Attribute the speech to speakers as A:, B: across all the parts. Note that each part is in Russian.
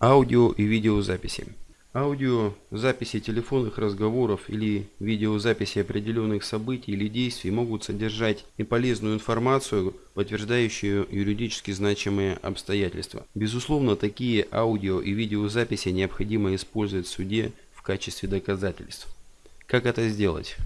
A: Аудио и видеозаписи. Аудиозаписи телефонных разговоров или видеозаписи определенных событий или действий могут содержать и полезную информацию, подтверждающую юридически значимые обстоятельства. Безусловно, такие аудио и видеозаписи необходимо использовать в суде в качестве доказательств. Как это сделать?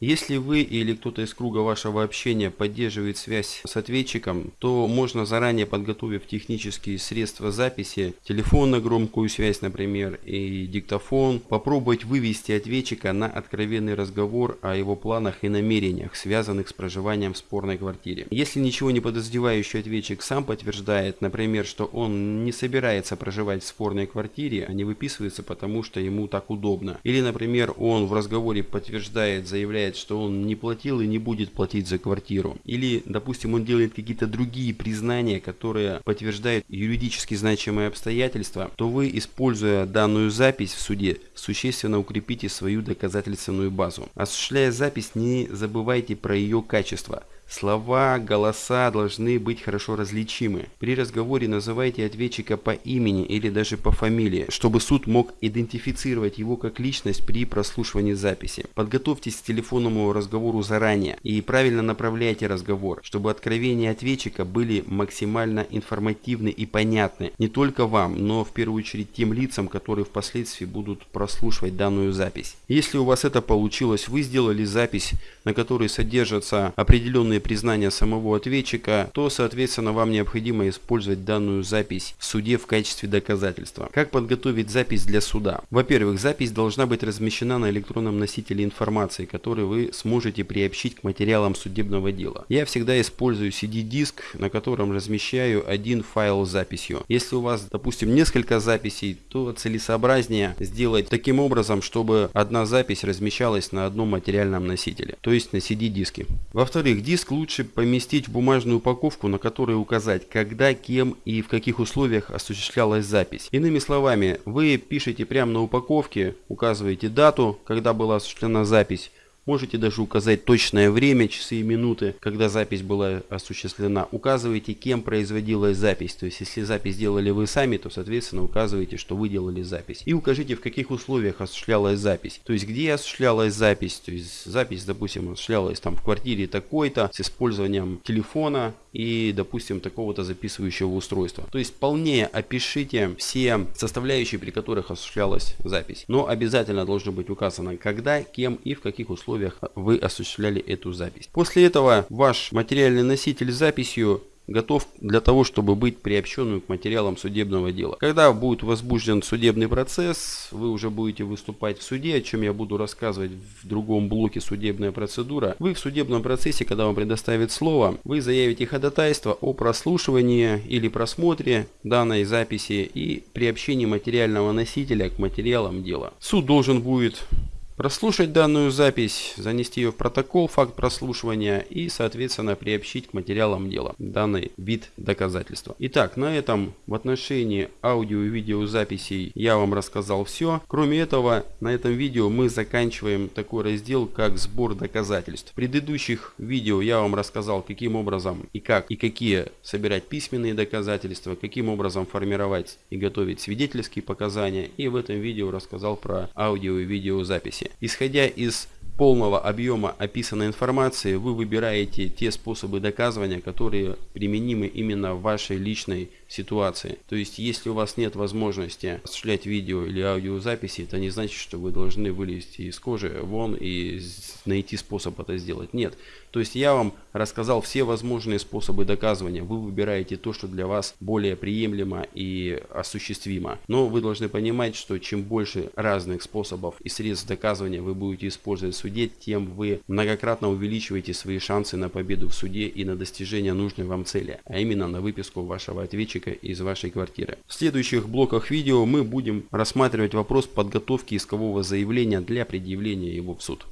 A: Если вы или кто-то из круга вашего общения поддерживает связь с ответчиком, то можно заранее подготовив технические средства записи, телефон на громкую связь, например, и диктофон, попробовать вывести ответчика на откровенный разговор о его планах и намерениях, связанных с проживанием в спорной квартире. Если ничего не подозревающий ответчик сам подтверждает, например, что он не собирается проживать в спорной квартире, а не выписывается потому, что ему так удобно. Или, например, он в разговоре подтверждает, заявляет, заявляет, что он не платил и не будет платить за квартиру. Или, допустим, он делает какие-то другие признания, которые подтверждают юридически значимые обстоятельства, то вы, используя данную запись в суде, существенно укрепите свою доказательственную базу. Осуществляя запись, не забывайте про ее качество – Слова, голоса должны быть хорошо различимы. При разговоре называйте ответчика по имени или даже по фамилии, чтобы суд мог идентифицировать его как личность при прослушивании записи. Подготовьтесь к телефонному разговору заранее и правильно направляйте разговор, чтобы откровения ответчика были максимально информативны и понятны не только вам, но в первую очередь тем лицам, которые впоследствии будут прослушивать данную запись. Если у вас это получилось, вы сделали запись, на которой содержатся определенные признания самого ответчика, то, соответственно, вам необходимо использовать данную запись в суде в качестве доказательства. Как подготовить запись для суда? Во-первых, запись должна быть размещена на электронном носителе информации, который вы сможете приобщить к материалам судебного дела. Я всегда использую CD-диск, на котором размещаю один файл с записью. Если у вас, допустим, несколько записей, то целесообразнее сделать таким образом, чтобы одна запись размещалась на одном материальном носителе, то есть на CD-диске. Во-вторых, диск лучше поместить в бумажную упаковку, на которой указать, когда, кем и в каких условиях осуществлялась запись. Иными словами, вы пишете прямо на упаковке, указываете дату, когда была осуществлена запись, Можете даже указать точное время, часы и минуты, когда запись была осуществлена. Указывайте, кем производилась запись. То есть, если запись делали вы сами, то, соответственно, указывайте, что вы делали запись. И укажите, в каких условиях осуществлялась запись. То есть, где осуществлялась запись. То есть, запись, допустим, осуществлялась там в квартире такой-то, с использованием телефона и, допустим, такого-то записывающего устройства. То есть, полнее опишите все составляющие, при которых осуществлялась запись. Но обязательно должно быть указано, когда, кем и в каких условиях условиях вы осуществляли эту запись. После этого ваш материальный носитель с записью готов для того, чтобы быть приобщенным к материалам судебного дела. Когда будет возбужден судебный процесс, вы уже будете выступать в суде, о чем я буду рассказывать в другом блоке судебная процедура. Вы в судебном процессе, когда вам предоставят слово, вы заявите ходатайство о прослушивании или просмотре данной записи и приобщении материального носителя к материалам дела. Суд должен будет Прослушать данную запись, занести ее в протокол, факт прослушивания и, соответственно, приобщить к материалам дела данный вид доказательства. Итак, на этом в отношении аудио и видеозаписей я вам рассказал все. Кроме этого, на этом видео мы заканчиваем такой раздел, как сбор доказательств. В предыдущих видео я вам рассказал, каким образом и как и какие собирать письменные доказательства, каким образом формировать и готовить свидетельские показания. И в этом видео рассказал про аудио и видеозаписи. Исходя из полного объема описанной информации, вы выбираете те способы доказывания, которые применимы именно в вашей личной ситуации. То есть, если у вас нет возможности осуществлять видео или аудиозаписи, это не значит, что вы должны вылезти из кожи вон и найти способ это сделать. Нет. То есть, я вам рассказал все возможные способы доказывания. Вы выбираете то, что для вас более приемлемо и осуществимо. Но вы должны понимать, что чем больше разных способов и средств доказывания вы будете использовать в суде, тем вы многократно увеличиваете свои шансы на победу в суде и на достижение нужной вам цели, а именно на выписку вашего ответчика из вашей квартиры. В следующих блоках видео мы будем рассматривать вопрос подготовки искового заявления для предъявления его в суд.